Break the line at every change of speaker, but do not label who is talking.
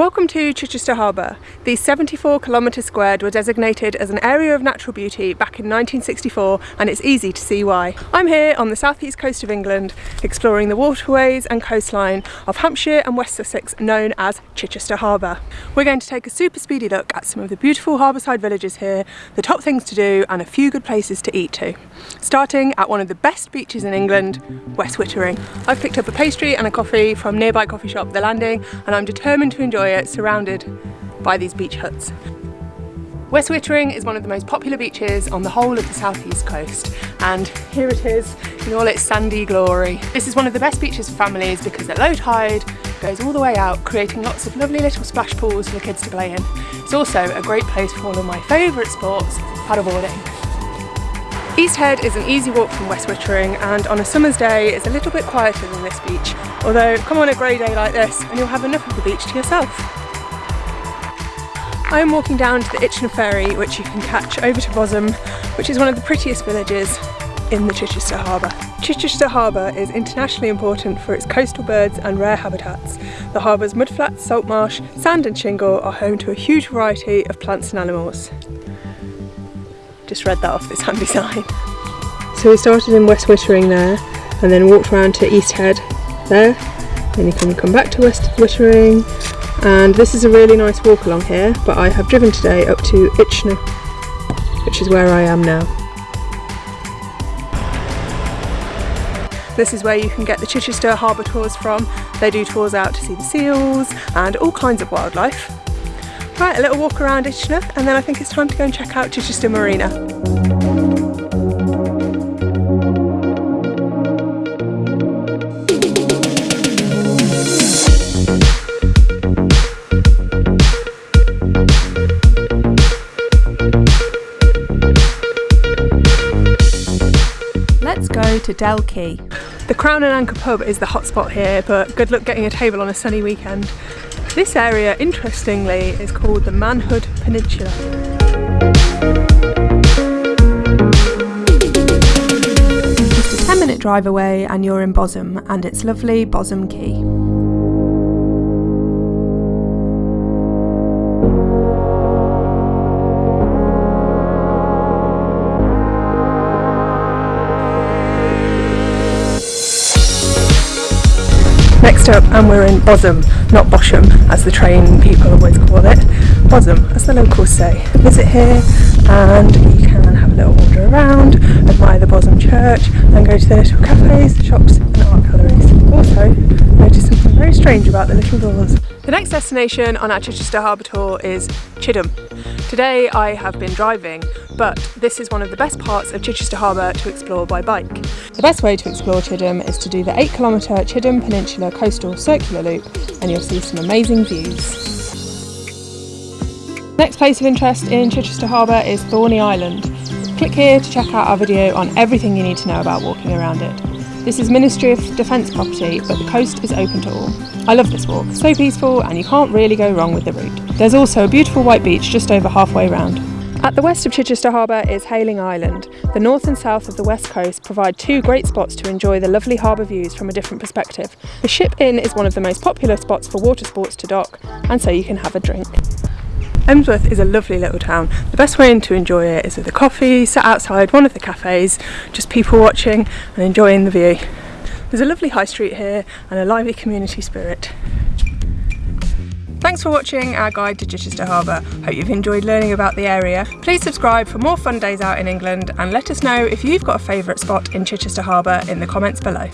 Welcome to Chichester Harbour. The 74 kilometres squared were designated as an area of natural beauty back in 1964 and it's easy to see why. I'm here on the southeast coast of England exploring the waterways and coastline of Hampshire and West Sussex known as Chichester Harbour. We're going to take a super speedy look at some of the beautiful harbourside villages here, the top things to do and a few good places to eat too. Starting at one of the best beaches in England, West Wittering. I've picked up a pastry and a coffee from nearby coffee shop The Landing and I'm determined to enjoy surrounded by these beach huts. West Wittering is one of the most popular beaches on the whole of the southeast coast and here it is in all its sandy glory. This is one of the best beaches for families because at low tide goes all the way out creating lots of lovely little splash pools for the kids to play in. It's also a great place for one of my favourite sports, paddleboarding. East Head is an easy walk from West Wittering and on a summer's day it's a little bit quieter than this beach although come on a grey day like this and you'll have enough of the beach to yourself. I am walking down to the Itchenor ferry which you can catch over to Bosham which is one of the prettiest villages in the Chichester Harbour. Chichester Harbour is internationally important for its coastal birds and rare habitats. The harbour's mudflats, salt marsh, sand and shingle are home to a huge variety of plants and animals. Just read that off this handy sign. So we started in West Wittering there and then walked around to East Head there. Then you can come back to West Wittering and this is a really nice walk along here but I have driven today up to Itchenor which is where I am now. This is where you can get the Chichester Harbour tours from. They do tours out to see the seals and all kinds of wildlife. Right, a little walk around Itchenor and then I think it's time to go and check out Chichester Marina. Let's go to Quay. The Crown and Anchor pub is the hotspot here, but good luck getting a table on a sunny weekend. This area, interestingly, is called the Manhood Peninsula. Just a 10 minute drive away and you're in Bosham and it's lovely Bosham Quay. Next up, and we're in Bosham, not Bosham, as the train people always call it. Bosham, as the locals say. Visit here and you can have a little wander around, admire the Bosham church, and go to the little cafes, shops and art galleries. Also, notice something very strange about the little doors. The next destination on our Chichester Harbour tour is Chidham. Today I have been driving, but this is one of the best parts of Chichester Harbour to explore by bike. The best way to explore Chidham is to do the 8 km Chidham Peninsula Coastal Circular Loop and you'll see some amazing views. Next place of interest in Chichester Harbour is Thorney Island. Click here to check out our video on everything you need to know about walking around it. This is Ministry of Defence property, but the coast is open to all. I love this walk, so peaceful and you can't really go wrong with the route. There's also a beautiful white beach just over halfway round. At the west of Chichester Harbour is Hayling Island. The north and south of the west coast provide two great spots to enjoy the lovely harbour views from a different perspective. The Ship Inn is one of the most popular spots for water sports to dock, and so you can have a drink. Emsworth is a lovely little town. The best way to enjoy it is with a coffee, sat outside one of the cafes, just people watching and enjoying the view. There's a lovely high street here and a lively community spirit. Thanks for watching our guide to Chichester Harbour. Hope you've enjoyed learning about the area. Please subscribe for more fun days out in England and let us know if you've got a favourite spot in Chichester Harbour in the comments below.